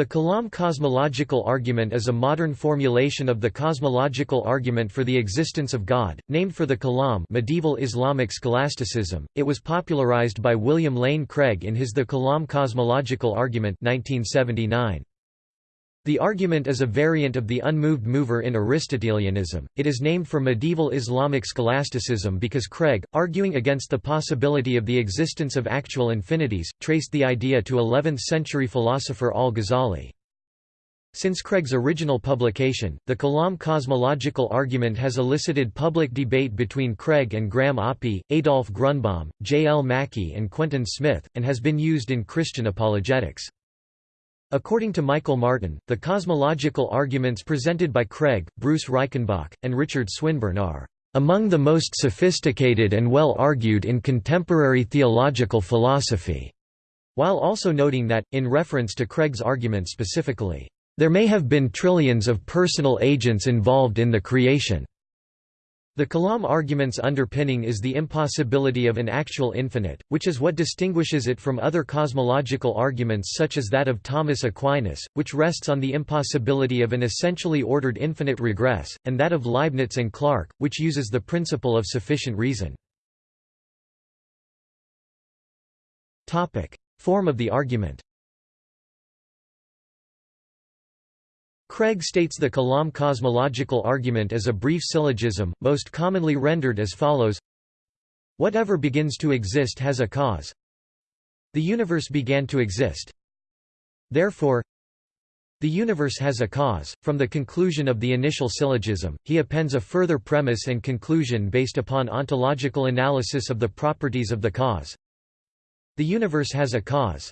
The Kalam cosmological argument is a modern formulation of the cosmological argument for the existence of God, named for the Kalam medieval Islamic scholasticism. It was popularized by William Lane Craig in his The Kalam cosmological argument 1979. The argument is a variant of the unmoved mover in Aristotelianism. It is named for medieval Islamic scholasticism because Craig, arguing against the possibility of the existence of actual infinities, traced the idea to 11th century philosopher al-Ghazali. Since Craig's original publication, the Kalam cosmological argument has elicited public debate between Craig and Graham Oppy, Adolf Grunbaum, J. L. Mackie and Quentin Smith, and has been used in Christian apologetics. According to Michael Martin, the cosmological arguments presented by Craig, Bruce Reichenbach, and Richard Swinburne are among the most sophisticated and well argued in contemporary theological philosophy, while also noting that, in reference to Craig's argument specifically, there may have been trillions of personal agents involved in the creation. The Kalam argument's underpinning is the impossibility of an actual infinite, which is what distinguishes it from other cosmological arguments such as that of Thomas Aquinas, which rests on the impossibility of an essentially ordered infinite regress, and that of Leibniz and Clarke, which uses the principle of sufficient reason. Form of the argument Craig states the Kalam cosmological argument as a brief syllogism, most commonly rendered as follows Whatever begins to exist has a cause. The universe began to exist. Therefore, the universe has a cause. From the conclusion of the initial syllogism, he appends a further premise and conclusion based upon ontological analysis of the properties of the cause. The universe has a cause.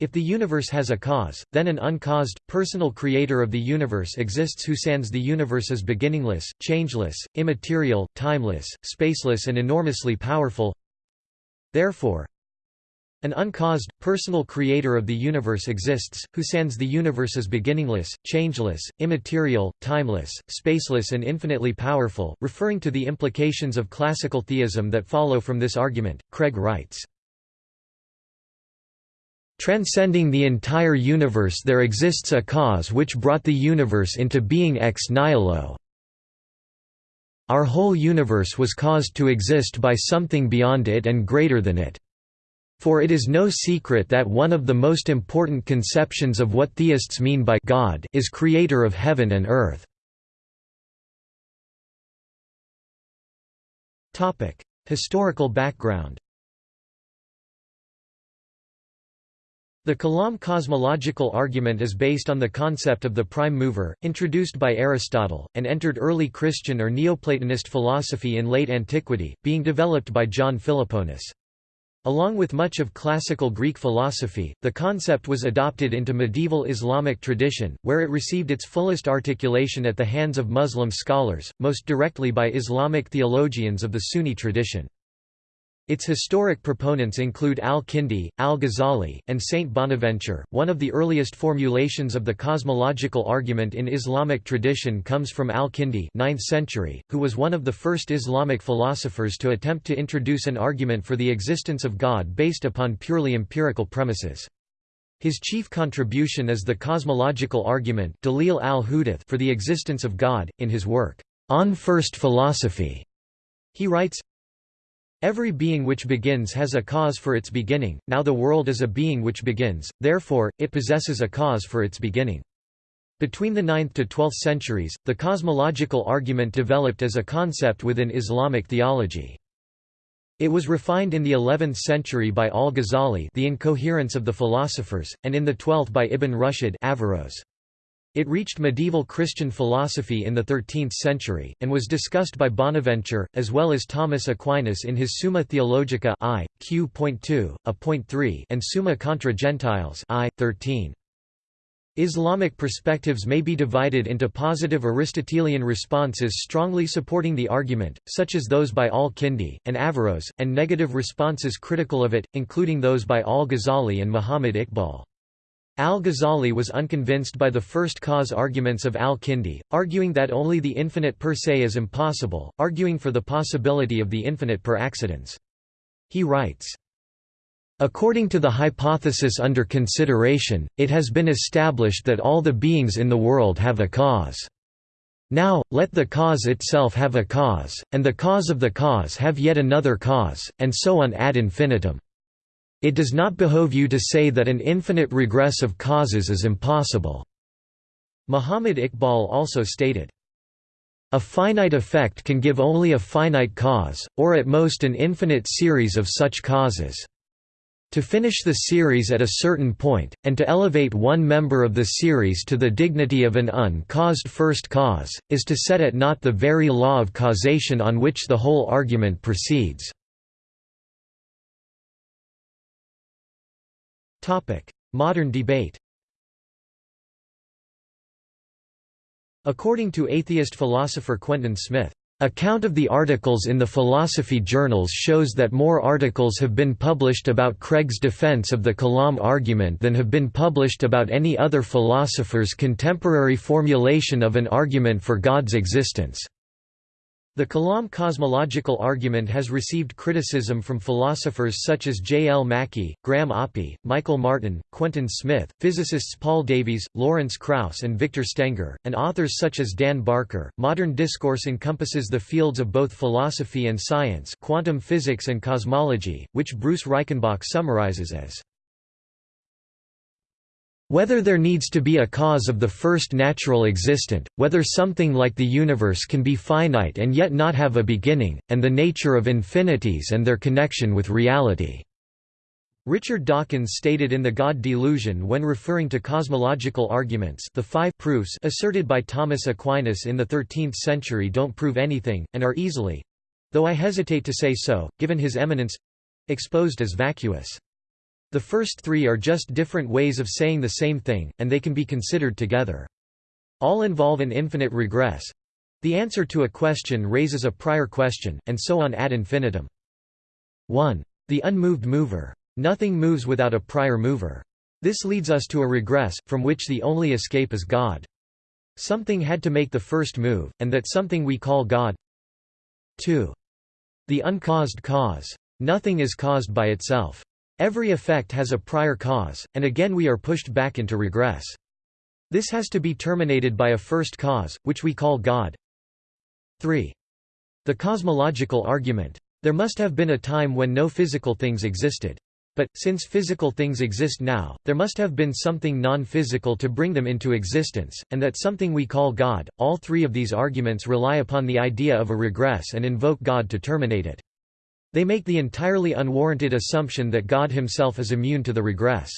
If the universe has a cause, then an uncaused, personal creator of the universe exists who sans the universe as beginningless, changeless, immaterial, timeless, spaceless and enormously powerful. Therefore, an uncaused, personal creator of the universe exists, who sans the universe as beginningless, changeless, immaterial, timeless, spaceless and infinitely powerful. Referring to the implications of classical theism that follow from this argument, Craig writes, Transcending the entire universe there exists a cause which brought the universe into being ex nihilo. Our whole universe was caused to exist by something beyond it and greater than it. For it is no secret that one of the most important conceptions of what theists mean by God is creator of heaven and earth. Historical background The Kalam cosmological argument is based on the concept of the prime mover, introduced by Aristotle, and entered early Christian or Neoplatonist philosophy in late antiquity, being developed by John Philoponus. Along with much of classical Greek philosophy, the concept was adopted into medieval Islamic tradition, where it received its fullest articulation at the hands of Muslim scholars, most directly by Islamic theologians of the Sunni tradition. Its historic proponents include Al-Kindi, Al-Ghazali, and Saint Bonaventure. One of the earliest formulations of the cosmological argument in Islamic tradition comes from Al-Kindi, 9th century, who was one of the first Islamic philosophers to attempt to introduce an argument for the existence of God based upon purely empirical premises. His chief contribution is the cosmological argument Dalil al for the existence of God, in his work, On First Philosophy. He writes, Every being which begins has a cause for its beginning, now the world is a being which begins, therefore, it possesses a cause for its beginning. Between the 9th to 12th centuries, the cosmological argument developed as a concept within Islamic theology. It was refined in the 11th century by al-Ghazali the incoherence of the philosophers, and in the 12th by Ibn Rushd Averroes. It reached medieval Christian philosophy in the 13th century, and was discussed by Bonaventure, as well as Thomas Aquinas in his Summa Theologica I, Q.2, A.3 and Summa contra Gentiles I, 13. Islamic perspectives may be divided into positive Aristotelian responses strongly supporting the argument, such as those by al-Kindi, and Averroes, and negative responses critical of it, including those by al-Ghazali and Muhammad Iqbal. Al-Ghazali was unconvinced by the first cause arguments of al-Kindi, arguing that only the infinite per se is impossible, arguing for the possibility of the infinite per accidens. He writes, According to the hypothesis under consideration, it has been established that all the beings in the world have a cause. Now, let the cause itself have a cause, and the cause of the cause have yet another cause, and so on ad infinitum. It does not behove you to say that an infinite regress of causes is impossible." Muhammad Iqbal also stated, a finite effect can give only a finite cause, or at most an infinite series of such causes. To finish the series at a certain point, and to elevate one member of the series to the dignity of an uncaused first cause, is to set at naught the very law of causation on which the whole argument proceeds. Modern debate According to atheist philosopher Quentin Smith, "...a count of the articles in the philosophy journals shows that more articles have been published about Craig's defense of the Kalam argument than have been published about any other philosopher's contemporary formulation of an argument for God's existence. The Kalam cosmological argument has received criticism from philosophers such as J. L. Mackie, Graham Oppy, Michael Martin, Quentin Smith, physicists Paul Davies, Lawrence Krauss, and Victor Stenger, and authors such as Dan Barker. Modern discourse encompasses the fields of both philosophy and science, quantum physics and cosmology, which Bruce Reichenbach summarizes as whether there needs to be a cause of the first natural existent, whether something like the universe can be finite and yet not have a beginning, and the nature of infinities and their connection with reality." Richard Dawkins stated in The God Delusion when referring to cosmological arguments the five proofs asserted by Thomas Aquinas in the 13th century don't prove anything, and are easily—though I hesitate to say so, given his eminence—exposed as vacuous. The first three are just different ways of saying the same thing, and they can be considered together. All involve an infinite regress. The answer to a question raises a prior question, and so on ad infinitum. 1. The unmoved mover. Nothing moves without a prior mover. This leads us to a regress, from which the only escape is God. Something had to make the first move, and that something we call God. 2. The uncaused cause. Nothing is caused by itself. Every effect has a prior cause, and again we are pushed back into regress. This has to be terminated by a first cause, which we call God. 3. The cosmological argument. There must have been a time when no physical things existed. But, since physical things exist now, there must have been something non-physical to bring them into existence, and that something we call God. All three of these arguments rely upon the idea of a regress and invoke God to terminate it. They make the entirely unwarranted assumption that God himself is immune to the regress.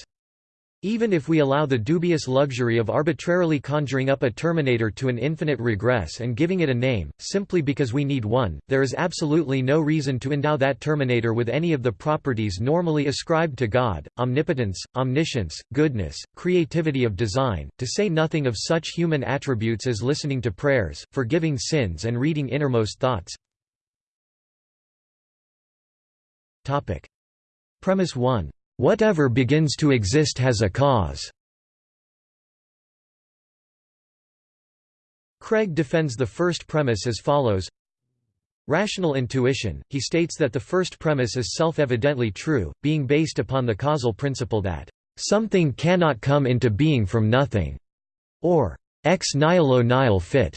Even if we allow the dubious luxury of arbitrarily conjuring up a terminator to an infinite regress and giving it a name, simply because we need one, there is absolutely no reason to endow that terminator with any of the properties normally ascribed to God, omnipotence, omniscience, goodness, creativity of design, to say nothing of such human attributes as listening to prayers, forgiving sins and reading innermost thoughts. Topic. Premise 1. Whatever begins to exist has a cause. Craig defends the first premise as follows Rational intuition, he states that the first premise is self-evidently true, being based upon the causal principle that, "...something cannot come into being from nothing", or ex nihilo nihil fit,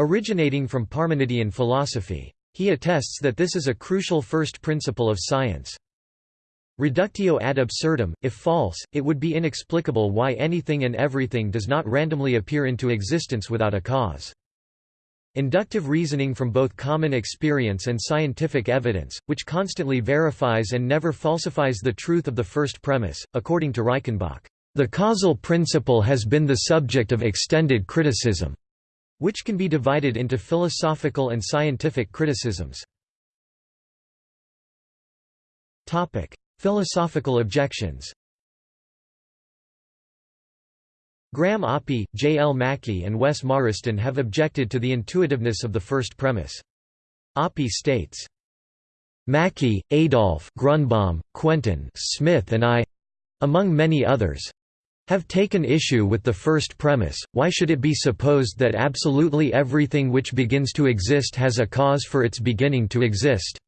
originating from Parmenidean philosophy. He attests that this is a crucial first principle of science. Reductio ad absurdum, if false, it would be inexplicable why anything and everything does not randomly appear into existence without a cause. Inductive reasoning from both common experience and scientific evidence, which constantly verifies and never falsifies the truth of the first premise, according to Reichenbach, "...the causal principle has been the subject of extended criticism." Which can be divided into philosophical and scientific criticisms. Topic: Philosophical objections Graham Oppy, J. L. Mackie and Wes Morriston have objected to the intuitiveness of the first premise. Oppy states, Mackie, Adolf Grunbaum, Quentin Smith and I—among many others, have taken issue with the first premise, why should it be supposed that absolutely everything which begins to exist has a cause for its beginning to exist?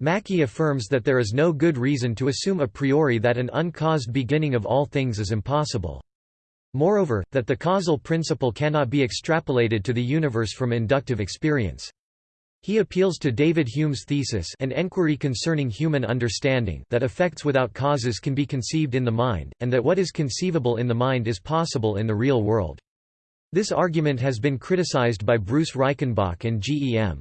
Mackie affirms that there is no good reason to assume a priori that an uncaused beginning of all things is impossible. Moreover, that the causal principle cannot be extrapolated to the universe from inductive experience. He appeals to David Hume's thesis an enquiry concerning human understanding that effects without causes can be conceived in the mind, and that what is conceivable in the mind is possible in the real world. This argument has been criticized by Bruce Reichenbach and G. E. M.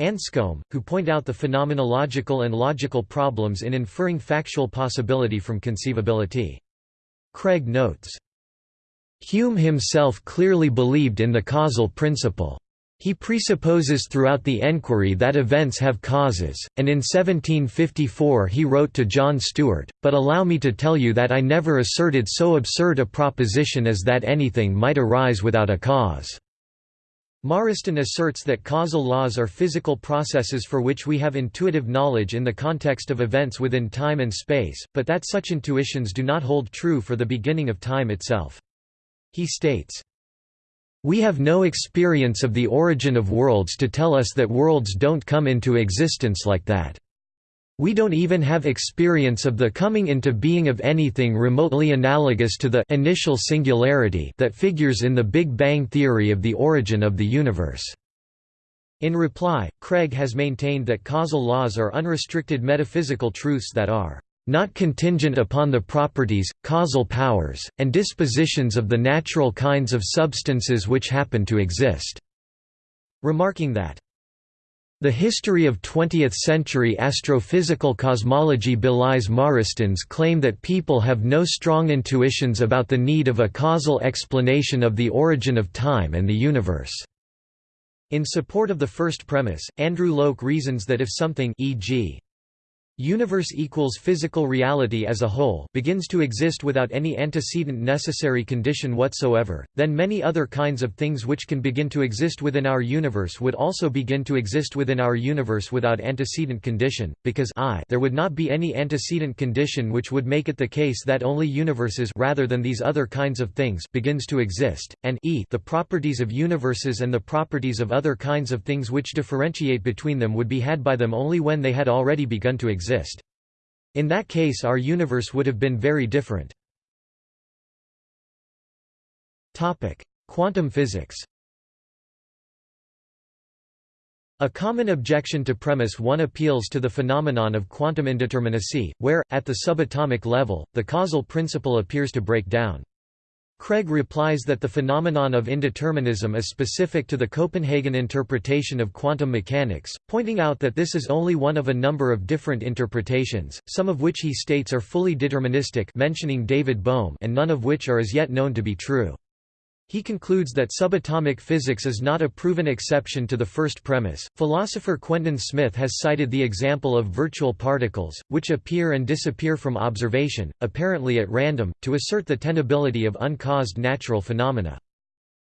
Anscombe, who point out the phenomenological and logical problems in inferring factual possibility from conceivability. Craig notes, Hume himself clearly believed in the causal principle. He presupposes throughout the enquiry that events have causes, and in 1754 he wrote to John Stuart, but allow me to tell you that I never asserted so absurd a proposition as that anything might arise without a cause. Morriston asserts that causal laws are physical processes for which we have intuitive knowledge in the context of events within time and space, but that such intuitions do not hold true for the beginning of time itself. He states, we have no experience of the origin of worlds to tell us that worlds don't come into existence like that. We don't even have experience of the coming into being of anything remotely analogous to the initial singularity that figures in the Big Bang theory of the origin of the universe. In reply, Craig has maintained that causal laws are unrestricted metaphysical truths that are not contingent upon the properties, causal powers, and dispositions of the natural kinds of substances which happen to exist", remarking that the history of 20th-century astrophysical cosmology belies Morriston's claim that people have no strong intuitions about the need of a causal explanation of the origin of time and the universe. In support of the first premise, Andrew Loke reasons that if something e.g universe equals physical reality as a whole begins to exist without any antecedent necessary condition whatsoever, then many other kinds of things which can begin to exist within our universe would also begin to exist within our universe without antecedent condition, because I there would not be any antecedent condition which would make it the case that only universes rather than these other kinds of things begins to exist, and e the properties of universes and the properties of other kinds of things which differentiate between them would be had by them only when they had already begun to exist exist. In that case our universe would have been very different. Quantum physics A common objection to premise 1 appeals to the phenomenon of quantum indeterminacy, where, at the subatomic level, the causal principle appears to break down. Craig replies that the phenomenon of indeterminism is specific to the Copenhagen interpretation of quantum mechanics, pointing out that this is only one of a number of different interpretations, some of which he states are fully deterministic mentioning David Bohm and none of which are as yet known to be true. He concludes that subatomic physics is not a proven exception to the first premise. Philosopher Quentin Smith has cited the example of virtual particles, which appear and disappear from observation, apparently at random, to assert the tenability of uncaused natural phenomena.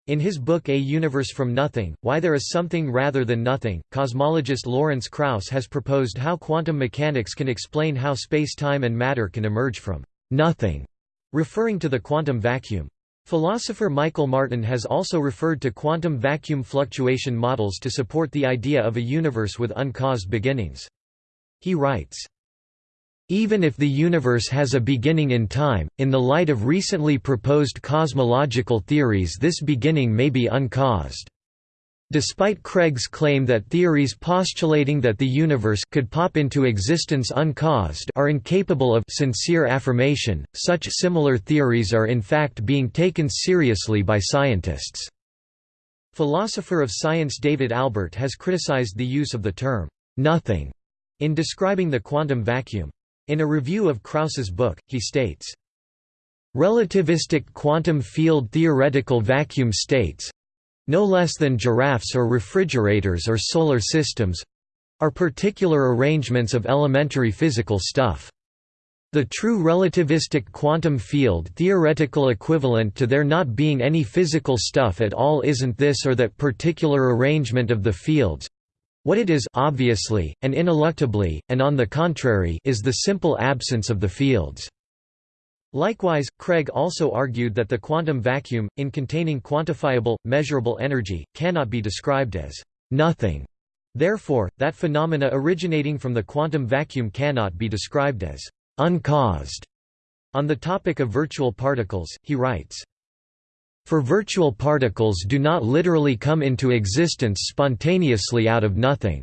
In his book A Universe from Nothing, Why There Is Something Rather Than Nothing, cosmologist Lawrence Krauss has proposed how quantum mechanics can explain how space-time and matter can emerge from nothing, referring to the quantum vacuum. Philosopher Michael Martin has also referred to quantum vacuum fluctuation models to support the idea of a universe with uncaused beginnings. He writes, even if the universe has a beginning in time, in the light of recently proposed cosmological theories this beginning may be uncaused. Despite Craig's claim that theories postulating that the universe could pop into existence uncaused are incapable of sincere affirmation, such similar theories are in fact being taken seriously by scientists. Philosopher of science David Albert has criticized the use of the term «nothing» in describing the quantum vacuum. In a review of Krauss's book, he states, Relativistic quantum field theoretical vacuum states, no less than giraffes or refrigerators or solar systems are particular arrangements of elementary physical stuff. The true relativistic quantum field theoretical equivalent to there not being any physical stuff at all isn't this or that particular arrangement of the fields. What it is obviously, and ineluctably, and on the contrary is the simple absence of the fields. Likewise, Craig also argued that the quantum vacuum, in containing quantifiable, measurable energy, cannot be described as nothing, Therefore, that phenomena originating from the quantum vacuum cannot be described as uncaused. On the topic of virtual particles, he writes, For virtual particles do not literally come into existence spontaneously out of nothing.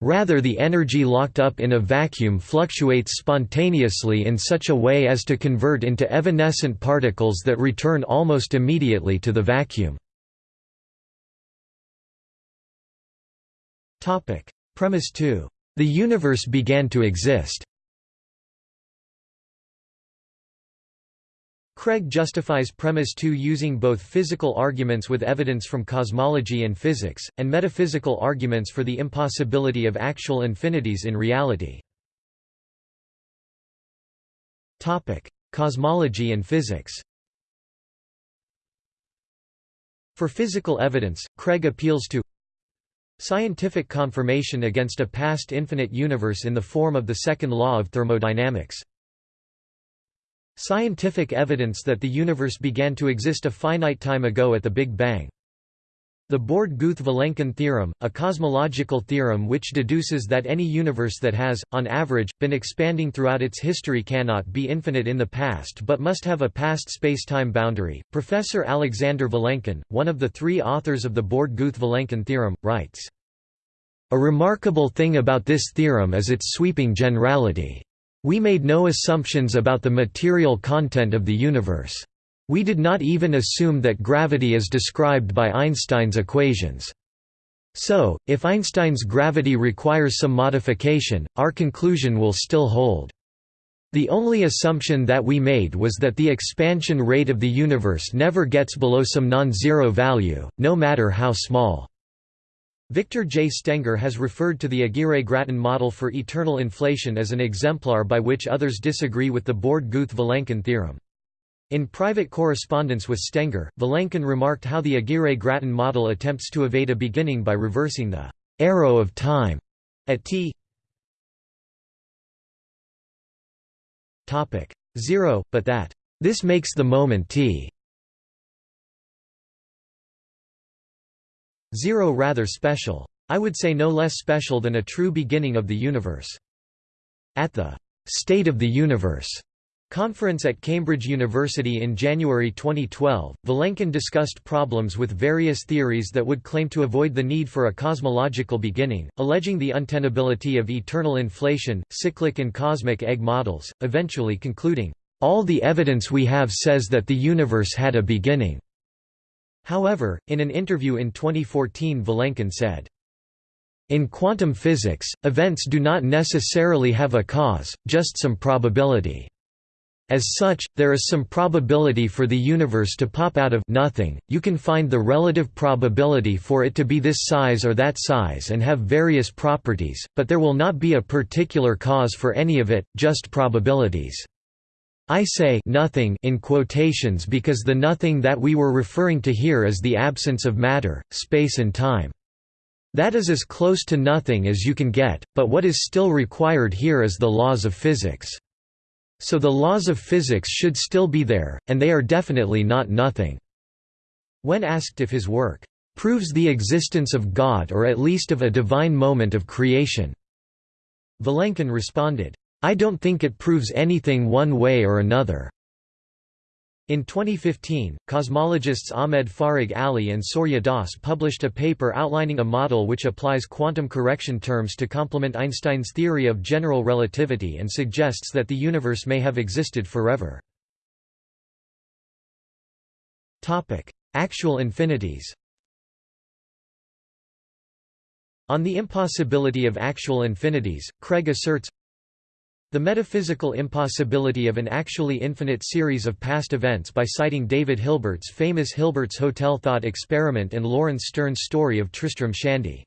Rather the energy locked up in a vacuum fluctuates spontaneously in such a way as to convert into evanescent particles that return almost immediately to the vacuum. Premise 2. The universe began to exist Craig justifies premise 2 using both physical arguments with evidence from cosmology and physics, and metaphysical arguments for the impossibility of actual infinities in reality. Cosmology and physics For physical evidence, Craig appeals to scientific confirmation against a past infinite universe in the form of the second law of thermodynamics. Scientific evidence that the universe began to exist a finite time ago at the Big Bang. The Borde-Guth-Vilenkin theorem, a cosmological theorem which deduces that any universe that has, on average, been expanding throughout its history cannot be infinite in the past but must have a past spacetime boundary. Professor Alexander Vilenkin, one of the three authors of the Borde-Guth-Vilenkin theorem, writes, A remarkable thing about this theorem is its sweeping generality. We made no assumptions about the material content of the universe. We did not even assume that gravity is described by Einstein's equations. So, if Einstein's gravity requires some modification, our conclusion will still hold. The only assumption that we made was that the expansion rate of the universe never gets below some non-zero value, no matter how small. Victor J. Stenger has referred to the Aguirre-Gratton model for eternal inflation as an exemplar by which others disagree with the Borde-Guth-Vilenkin theorem. In private correspondence with Stenger, Vilenkin remarked how the Aguirre-Gratton model attempts to evade a beginning by reversing the arrow of time at t 0, but that this makes the moment t Zero rather special. I would say no less special than a true beginning of the universe. At the State of the Universe conference at Cambridge University in January 2012, Vilenkin discussed problems with various theories that would claim to avoid the need for a cosmological beginning, alleging the untenability of eternal inflation, cyclic and cosmic egg models, eventually concluding, "...all the evidence we have says that the universe had a beginning." However, in an interview in 2014 Vilenkin said, in quantum physics, events do not necessarily have a cause, just some probability. As such, there is some probability for the universe to pop out of nothing, you can find the relative probability for it to be this size or that size and have various properties, but there will not be a particular cause for any of it, just probabilities. I say nothing in quotations because the nothing that we were referring to here is the absence of matter, space and time. That is as close to nothing as you can get, but what is still required here is the laws of physics. So the laws of physics should still be there, and they are definitely not nothing." When asked if his work proves the existence of God or at least of a divine moment of creation, Vilenkin responded, I don't think it proves anything one way or another. In 2015, cosmologists Ahmed Farag Ali and Saurya Das published a paper outlining a model which applies quantum correction terms to complement Einstein's theory of general relativity and suggests that the universe may have existed forever. Actual infinities On the impossibility of actual infinities, Craig asserts, the metaphysical impossibility of an actually infinite series of past events by citing David Hilbert's famous Hilbert's Hotel thought experiment and Laurence Sterne's story of Tristram Shandy.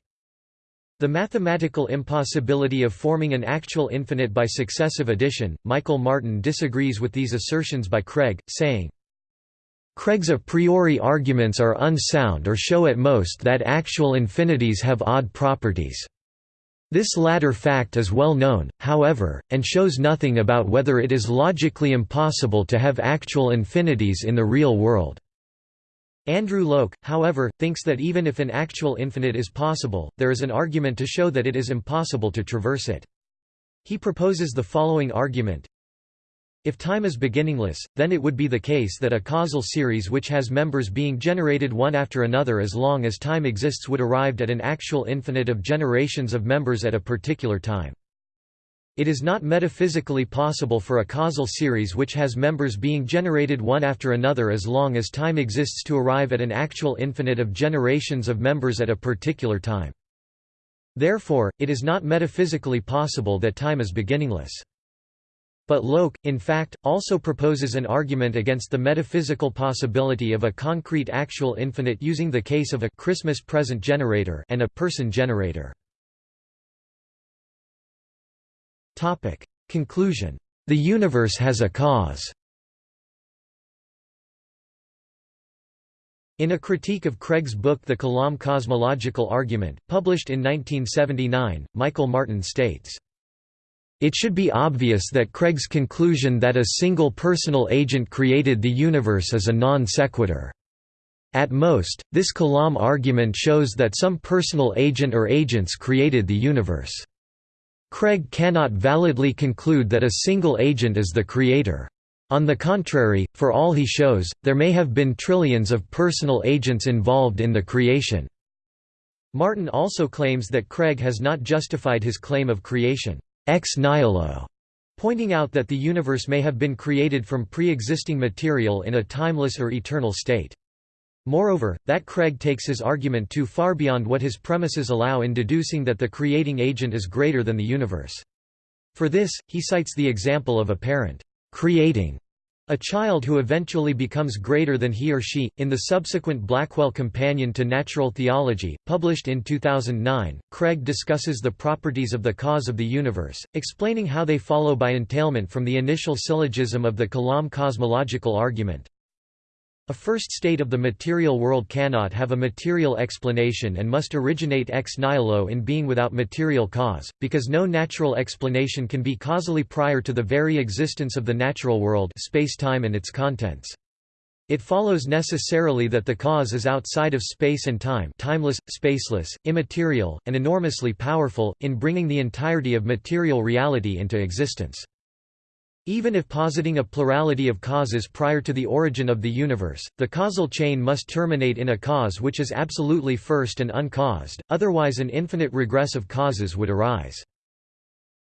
The mathematical impossibility of forming an actual infinite by successive addition. Michael Martin disagrees with these assertions by Craig, saying, Craig's a priori arguments are unsound or show at most that actual infinities have odd properties. This latter fact is well known, however, and shows nothing about whether it is logically impossible to have actual infinities in the real world. Andrew Loke, however, thinks that even if an actual infinite is possible, there is an argument to show that it is impossible to traverse it. He proposes the following argument. If time is beginningless, then it would be the case that a causal series which has members being generated one after another as long as time exists would arrive at an actual infinite of generations of members at a particular time. It is not metaphysically possible for a causal series which has members being generated one after another as long as time exists to arrive at an actual infinite of generations of members at a particular time. Therefore, it is not metaphysically possible that time is beginningless. But Loke, in fact, also proposes an argument against the metaphysical possibility of a concrete actual infinite using the case of a Christmas present generator and a person generator. Topic. Conclusion. The universe has a cause. In a critique of Craig's book The Kalam Cosmological Argument, published in 1979, Michael Martin states, It should be obvious that Craig's conclusion that a single personal agent created the universe is a non sequitur. At most, this Kalam argument shows that some personal agent or agents created the universe. Craig cannot validly conclude that a single agent is the creator. On the contrary, for all he shows, there may have been trillions of personal agents involved in the creation. Martin also claims that Craig has not justified his claim of creation ex nihilo, pointing out that the universe may have been created from pre-existing material in a timeless or eternal state. Moreover, that Craig takes his argument too far beyond what his premises allow in deducing that the creating agent is greater than the universe. For this, he cites the example of a parent creating a child who eventually becomes greater than he or she. In the subsequent Blackwell Companion to Natural Theology, published in 2009, Craig discusses the properties of the cause of the universe, explaining how they follow by entailment from the initial syllogism of the Kalam cosmological argument. A first state of the material world cannot have a material explanation and must originate ex nihilo in being without material cause, because no natural explanation can be causally prior to the very existence of the natural world space-time and its contents. It follows necessarily that the cause is outside of space and time timeless, spaceless, immaterial, and enormously powerful, in bringing the entirety of material reality into existence. Even if positing a plurality of causes prior to the origin of the universe, the causal chain must terminate in a cause which is absolutely first and uncaused, otherwise an infinite regress of causes would arise.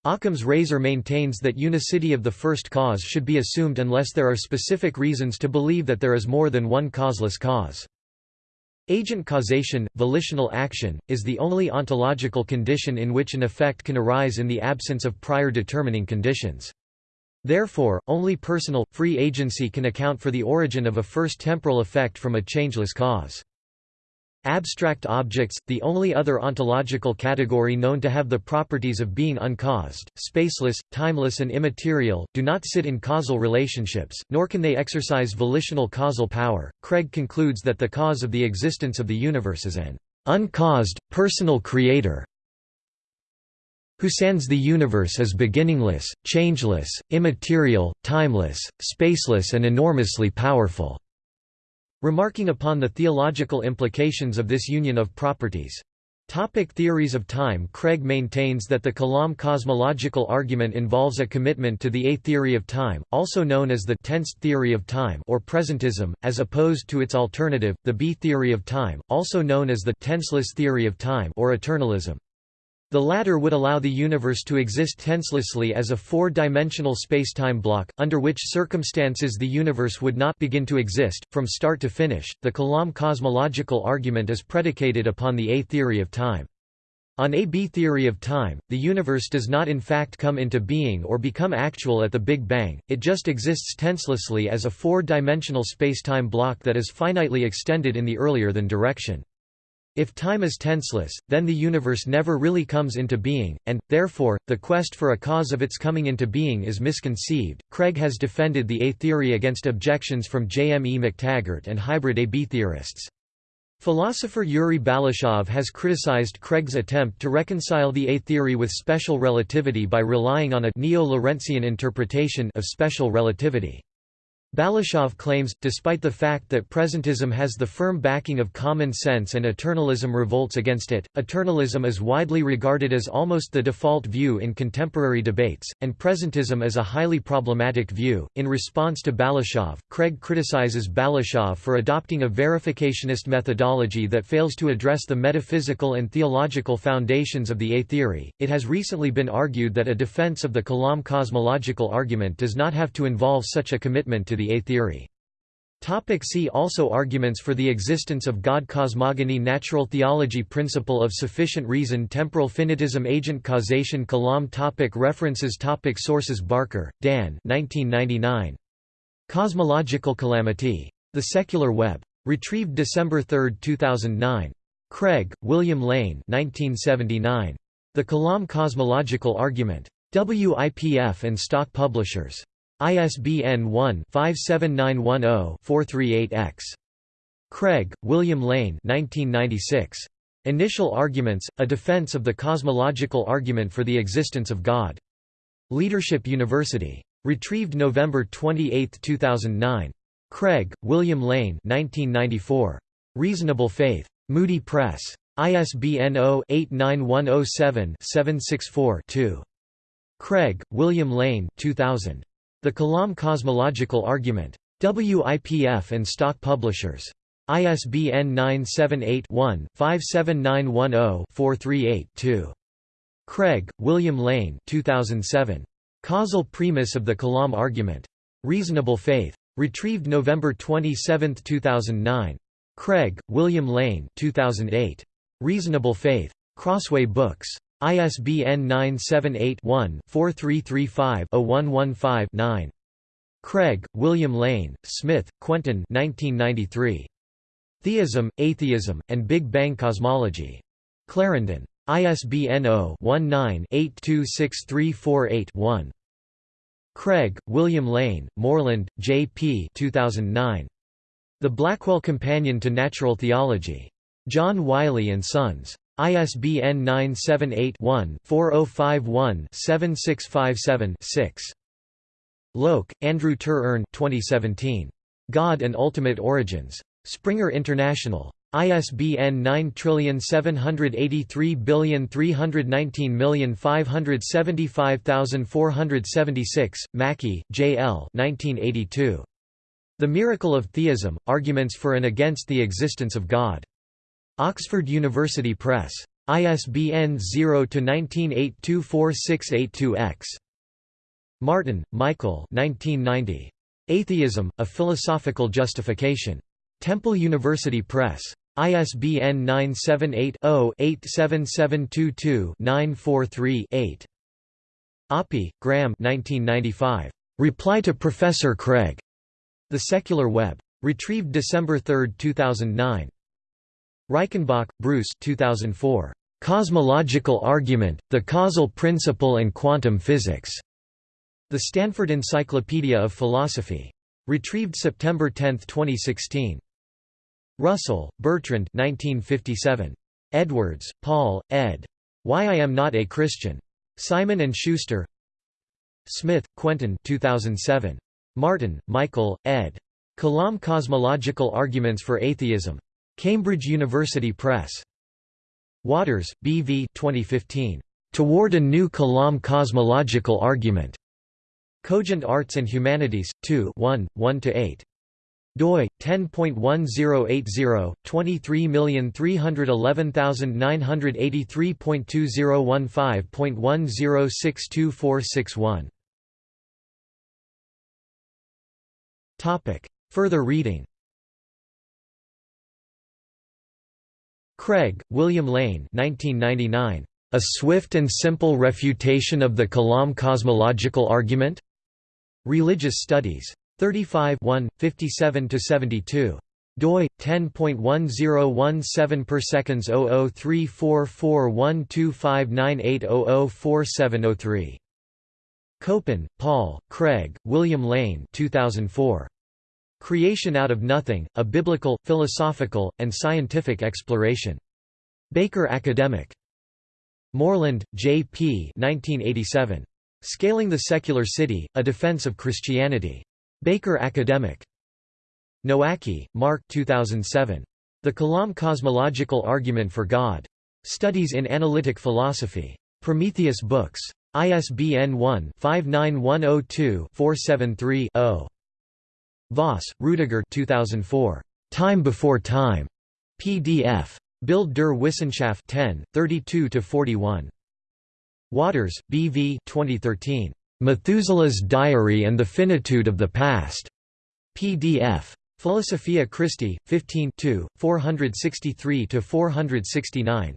Occam's razor maintains that unicity of the first cause should be assumed unless there are specific reasons to believe that there is more than one causeless cause. Agent causation, volitional action, is the only ontological condition in which an effect can arise in the absence of prior determining conditions. Therefore, only personal, free agency can account for the origin of a first temporal effect from a changeless cause. Abstract objects, the only other ontological category known to have the properties of being uncaused, spaceless, timeless and immaterial, do not sit in causal relationships, nor can they exercise volitional causal power. Craig concludes that the cause of the existence of the universe is an uncaused, personal creator, who sans the universe is beginningless, changeless, immaterial, timeless, spaceless and enormously powerful." Remarking upon the theological implications of this union of properties. Topic theories of time Craig maintains that the Kalam cosmological argument involves a commitment to the A theory of time, also known as the tensed theory of time or presentism, as opposed to its alternative, the B theory of time, also known as the tenseless theory of time or eternalism. The latter would allow the universe to exist tenselessly as a four-dimensional spacetime block, under which circumstances the universe would not begin to exist, from start to finish. The Kalam cosmological argument is predicated upon the A theory of time. On A B theory of time, the universe does not in fact come into being or become actual at the Big Bang, it just exists tenselessly as a four-dimensional spacetime block that is finitely extended in the earlier than direction. If time is tenseless, then the universe never really comes into being, and, therefore, the quest for a cause of its coming into being is misconceived. Craig has defended the A theory against objections from J. M. E. McTaggart and hybrid AB theorists. Philosopher Yuri Balashov has criticized Craig's attempt to reconcile the A theory with special relativity by relying on a neo-Lorentzian interpretation of special relativity. Balashov claims, despite the fact that presentism has the firm backing of common sense and eternalism revolts against it, eternalism is widely regarded as almost the default view in contemporary debates, and presentism as a highly problematic view. In response to Balashov, Craig criticizes Balashov for adopting a verificationist methodology that fails to address the metaphysical and theological foundations of the A theory. It has recently been argued that a defense of the Kalam cosmological argument does not have to involve such a commitment to the A theory. Topic see also Arguments for the existence of God Cosmogony Natural theology Principle of sufficient reason Temporal finitism Agent causation Kalam topic References topic Sources Barker, Dan 1999. Cosmological Calamity. The Secular Web. Retrieved December 3, 2009. Craig, William Lane 1979. The Kalam Cosmological Argument. WIPF and Stock Publishers. ISBN 1-57910-438-X. Craig, William Lane 1996. Initial Arguments, A Defense of the Cosmological Argument for the Existence of God. Leadership University. Retrieved November 28, 2009. Craig, William Lane 1994. Reasonable Faith. Moody Press. ISBN 0-89107-764-2. Craig, William Lane 2000. The Kalam Cosmological Argument. WIPF and Stock Publishers. ISBN 978-1-57910-438-2. Craig, William Lane 2007. Causal Premise of the Kalam Argument. Reasonable Faith. Retrieved November 27, 2009. Craig, William Lane 2008. Reasonable Faith. Crossway Books. ISBN 978-1-4335-0115-9. Craig, William Lane, Smith, Quentin 1993. Theism, Atheism, and Big Bang Cosmology. Clarendon. ISBN 0-19-826348-1. Craig, William Lane, Moreland, J. P. 2009. The Blackwell Companion to Natural Theology. John Wiley & Sons. ISBN 978-1-4051-7657-6. Loke, Andrew Ter 2017. God and Ultimate Origins. Springer International. ISBN 9783319575476, Mackie, J. L. 1982. The Miracle of Theism, Arguments for and Against the Existence of God. Oxford University Press. ISBN 0-19824682-X. Martin, Michael Atheism, A Philosophical Justification. Temple University Press. ISBN 978-0-87722-943-8. Oppy, Graham Reply to Professor Craig. The Secular Web. Retrieved December 3, 2009. Reichenbach, Bruce 2004. Cosmological Argument, The Causal Principle and Quantum Physics. The Stanford Encyclopedia of Philosophy. Retrieved September 10, 2016. Russell, Bertrand 1957. Edwards, Paul, ed. Why I Am Not a Christian. Simon & Schuster Smith, Quentin 2007. Martin, Michael, ed. Kalam Cosmological Arguments for Atheism. Cambridge University Press. Waters, B. V. 2015. Toward a New Kalam Cosmological Argument. Cogent Arts and Humanities, 2 1, 1–8 doi 10.1080 23313983.2015.10624661 topic further reading Craig, William Lane 1999. A Swift and Simple Refutation of the Kalam Cosmological Argument? Religious Studies. 35 57–72. doi 10.1017 per seconds 0034412598004703 Copan, Paul, Craig, William Lane 2004. Creation Out of Nothing, A Biblical, Philosophical, and Scientific Exploration. Baker Academic. Moreland, J. P. 1987. Scaling the Secular City, A Defense of Christianity. Baker Academic. Nowacki, Mark 2007. The Kalam Cosmological Argument for God. Studies in Analytic Philosophy. Prometheus Books. ISBN 1-59102-473-0. Vaas, Rudiger 2004. Time Before Time. PDF. Bild der Wissenschaft 10, 32–41. Waters, B. V. 2013. Methuselah's Diary and the Finitude of the Past. PDF. Philosophia Christi, 15 463–469.